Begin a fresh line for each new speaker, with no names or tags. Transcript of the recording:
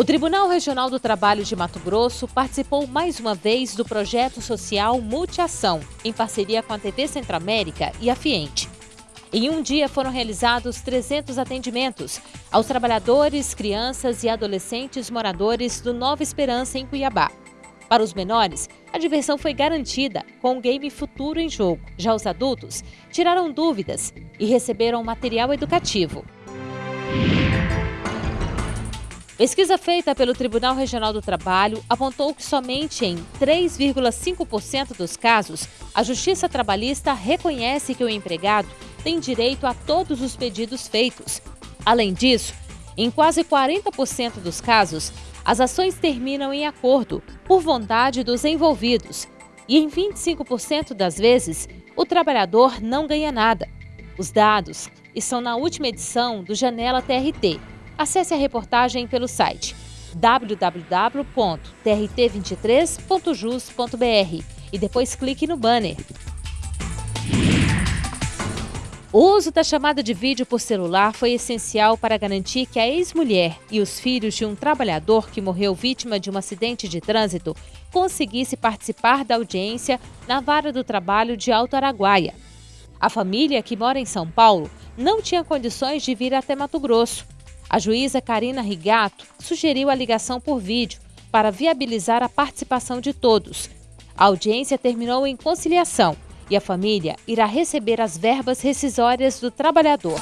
O Tribunal Regional do Trabalho de Mato Grosso participou mais uma vez do projeto social Multiação, em parceria com a TV Centro-América e a Fiente. Em um dia foram realizados 300 atendimentos aos trabalhadores, crianças e adolescentes moradores do Nova Esperança, em Cuiabá. Para os menores, a diversão foi garantida com o game Futuro em Jogo. Já os adultos tiraram dúvidas e receberam material educativo. Pesquisa feita pelo Tribunal Regional do Trabalho apontou que somente em 3,5% dos casos a Justiça Trabalhista reconhece que o empregado tem direito a todos os pedidos feitos. Além disso, em quase 40% dos casos, as ações terminam em acordo, por vontade dos envolvidos, e em 25% das vezes, o trabalhador não ganha nada. Os dados estão na última edição do Janela TRT, Acesse a reportagem pelo site www.trt23.jus.br e depois clique no banner. O uso da chamada de vídeo por celular foi essencial para garantir que a ex-mulher e os filhos de um trabalhador que morreu vítima de um acidente de trânsito conseguisse participar da audiência na Vara do Trabalho de Alto Araguaia. A família, que mora em São Paulo, não tinha condições de vir até Mato Grosso a juíza Karina Rigato sugeriu a ligação por vídeo para viabilizar a participação de todos. A audiência terminou em conciliação e a família irá receber as verbas rescisórias do trabalhador.